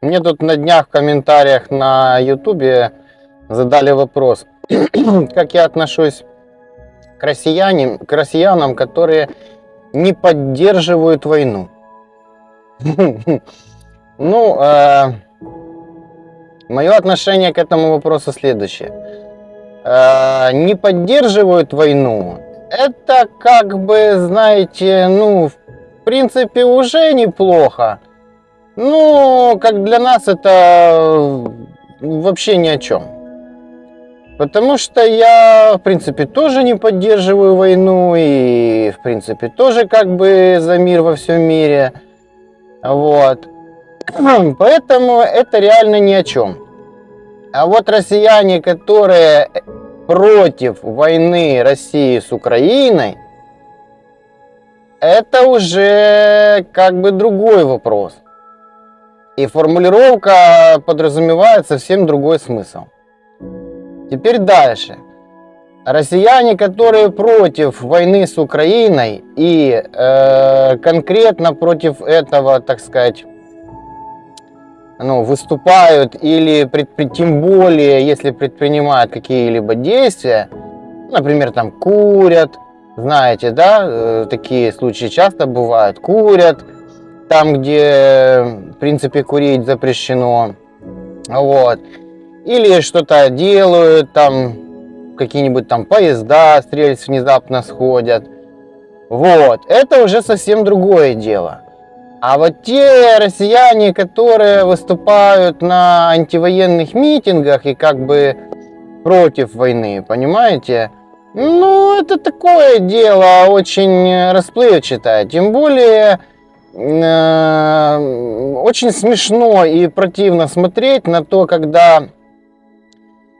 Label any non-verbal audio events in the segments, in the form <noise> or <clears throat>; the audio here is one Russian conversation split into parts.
Мне тут на днях в комментариях на ютубе задали вопрос, <clears throat> как я отношусь к россиянам, к россиянам, которые не поддерживают войну. <laughs> Ну, э, мое отношение к этому вопросу следующее. Э, не поддерживают войну, это как бы, знаете, ну, в принципе, уже неплохо. Ну, как для нас это вообще ни о чем. Потому что я, в принципе, тоже не поддерживаю войну и, в принципе, тоже как бы за мир во всем мире. Вот. <clears throat> Поэтому это реально ни о чем. А вот россияне, которые против войны России с Украиной, это уже как бы другой вопрос. И формулировка подразумевает совсем другой смысл. Теперь дальше. Россияне, которые против войны с Украиной и э, конкретно против этого, так сказать, ну, выступают или тем более, если предпринимают какие-либо действия, например, там курят, знаете, да, э, такие случаи часто бывают, курят, там, где, в принципе, курить запрещено, вот, или что-то делают, там, какие-нибудь там поезда с рельс внезапно сходят, вот, это уже совсем другое дело. А вот те россияне, которые выступают на антивоенных митингах и как бы против войны, понимаете? Ну, это такое дело очень расплывчатое. Тем более, очень смешно и противно смотреть на то, когда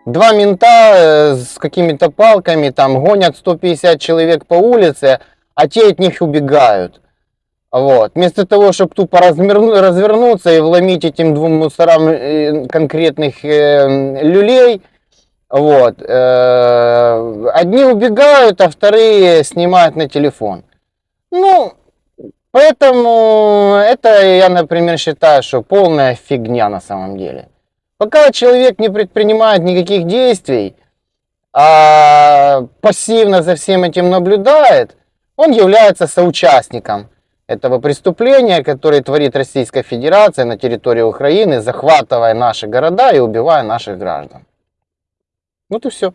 два мента э, с какими-то палками там гонят 150 человек по улице, а те от них убегают. Вот. Вместо того, чтобы тупо разверну, развернуться и вломить этим двум мусорам э, конкретных э, люлей, вот, э, одни убегают, а вторые снимают на телефон. Ну, поэтому это я, например, считаю, что полная фигня на самом деле. Пока человек не предпринимает никаких действий, а пассивно за всем этим наблюдает, он является соучастником этого преступления, которое творит Российская Федерация на территории Украины, захватывая наши города и убивая наших граждан. Вот и все.